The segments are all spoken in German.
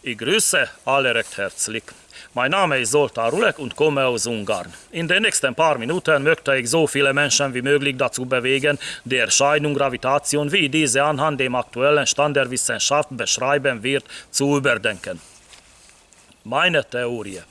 Ich grüße alle recht herzlich. Mein Name ist Zoltán Rulek und komme aus Ungarn. In den nächsten paar Minuten möchte ich so viele Menschen wie möglich dazu bewegen, die Erscheinung Gravitation, wie diese anhand dem aktuellen Stand der Wissenschaft beschreiben wird, zu überdenken. Meine Theorie.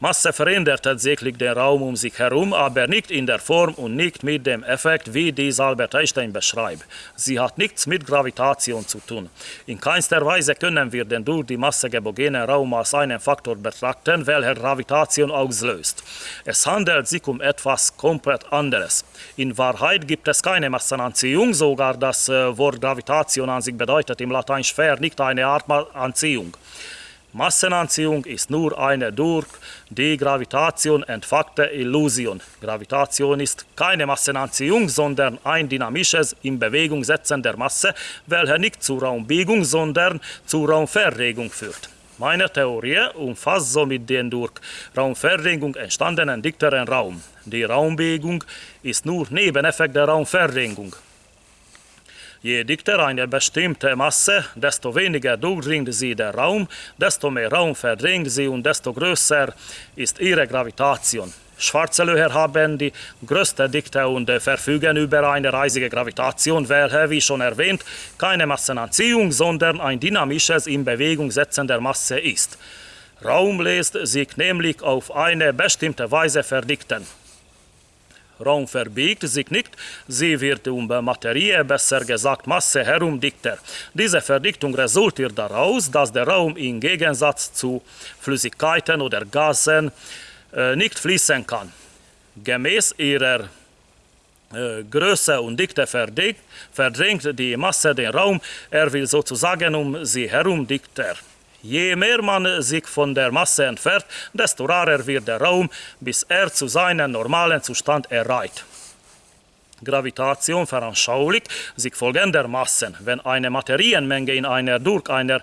Masse verändert tatsächlich den Raum um sich herum, aber nicht in der Form und nicht mit dem Effekt, wie dies Albert Einstein beschreibt. Sie hat nichts mit Gravitation zu tun. In keinster Weise können wir den durch die Masse geborgenen Raum als einen Faktor betrachten, welcher Gravitation auslöst. Es handelt sich um etwas komplett anderes. In Wahrheit gibt es keine Massenanziehung, sogar das äh, Wort Gravitation an sich bedeutet im Latein schwer nicht eine Art Anziehung. Massenanziehung ist nur eine durch die Gravitation entfachte Illusion. Gravitation ist keine Massenanziehung, sondern ein dynamisches in Bewegung setzen der Masse, welche nicht zur Raumbiegung, sondern zur Raumverregung führt. Meine Theorie umfasst somit den durch Raumverregung entstandenen dichteren Raum. Die Raumbiegung ist nur Nebeneffekt der Raumverregung. Je dichter eine bestimmte Masse, desto weniger durchdringt sie der Raum, desto mehr Raum verdrängt sie und desto größer ist ihre Gravitation. Schwarze Löcher haben die größte Dichte und verfügen über eine reisige Gravitation, welche, wie schon erwähnt, keine Massenanziehung, sondern ein dynamisches in Bewegung setzen der Masse ist. Raum lässt sich nämlich auf eine bestimmte Weise verdichten. Raum verbiegt sich nicht, sie wird um Materie, besser gesagt Masse herum dichter. Diese Verdichtung resultiert daraus, dass der Raum im Gegensatz zu Flüssigkeiten oder Gasen äh, nicht fließen kann. Gemäß ihrer äh, Größe und Dichte verdrängt die Masse den Raum, er will sozusagen um sie herum dichter. Je mehr man sich von der Masse entfernt, desto rarer wird der Raum, bis er zu seinem normalen Zustand erreicht. Gravitation veranschaulicht sich folgendermaßen. Wenn eine Materienmenge in einer durch einer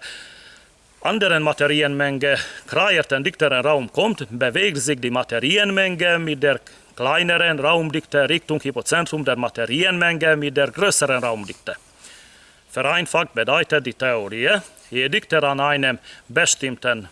anderen Materienmenge kreierten dichteren Raum kommt, bewegt sich die Materienmenge mit der kleineren Raumdichte Richtung Hypozentrum der Materienmenge mit der größeren Raumdichte. Vereinfacht bedeutet die Theorie, je dichter an einem bestimmten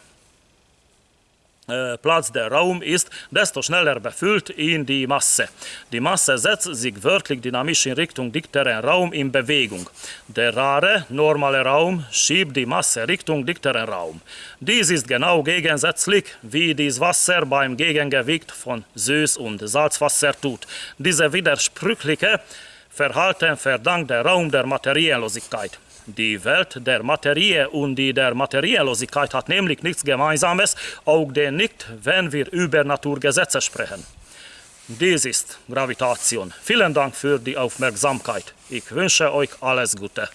äh, Platz der Raum ist, desto schneller befüllt ihn die Masse. Die Masse setzt sich wörtlich dynamisch in Richtung dichteren Raum in Bewegung. Der rare, normale Raum schiebt die Masse Richtung dichteren Raum. Dies ist genau gegensätzlich, wie dies Wasser beim Gegengewicht von Süß- und Salzwasser tut. Diese widersprüchliche Verhalten verdankt der Raum der Materiellosigkeit. Die Welt der Materie und die der Materiellosigkeit hat nämlich nichts Gemeinsames, auch denn nicht, wenn wir über Naturgesetze sprechen. Dies ist Gravitation. Vielen Dank für die Aufmerksamkeit. Ich wünsche euch alles Gute.